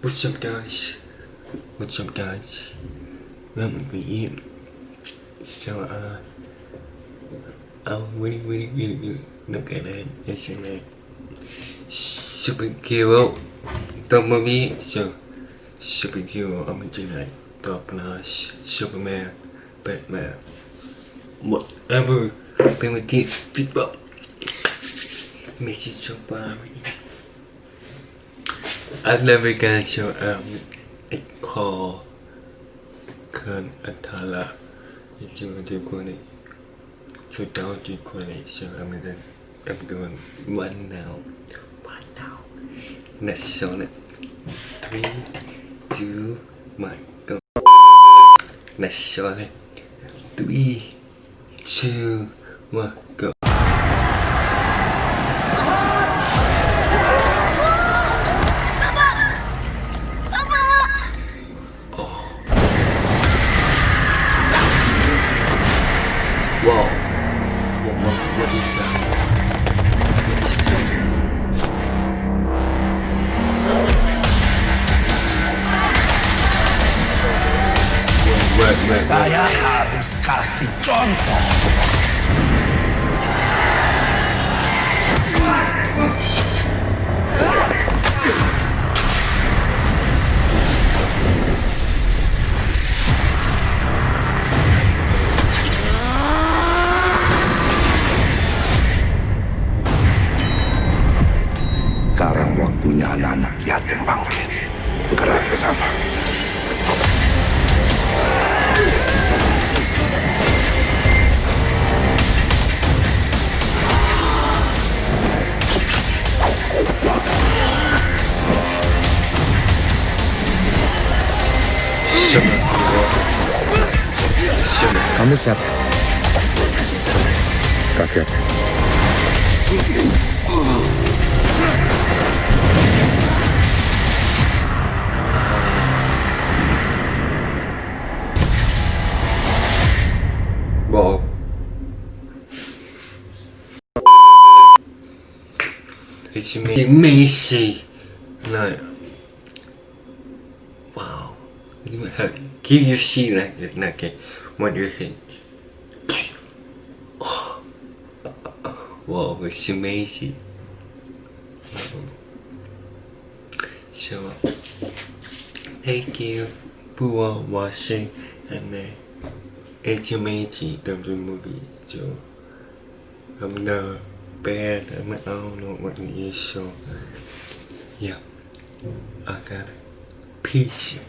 What's up guys? What's up guys? Welcome to you. So uh Oh really really really really look at that yesterday. Superhero Bumblebee so superhero bên trên này top là Superman Batman whatever primitive people message of American show um it called Khan Atala it's your equally so down to equally so I'm gonna I'm doing one now. One now. Next on it three two one go. Next on it three two one go Saya harus kasih contoh. Sekarang waktunya anak-anak yatim bangkit. Gerak ke sana. Kamu siapa? Kakek. Wow. It's amazing. No. Wow. You have, can you see like that? Okay. What do you think? Oh. Wow, it's amazing. So, thank you for watching and uh, it's amazing the movie. So, I'm not bad. I'm I don't know what it is. So, yeah, I got it. Peace.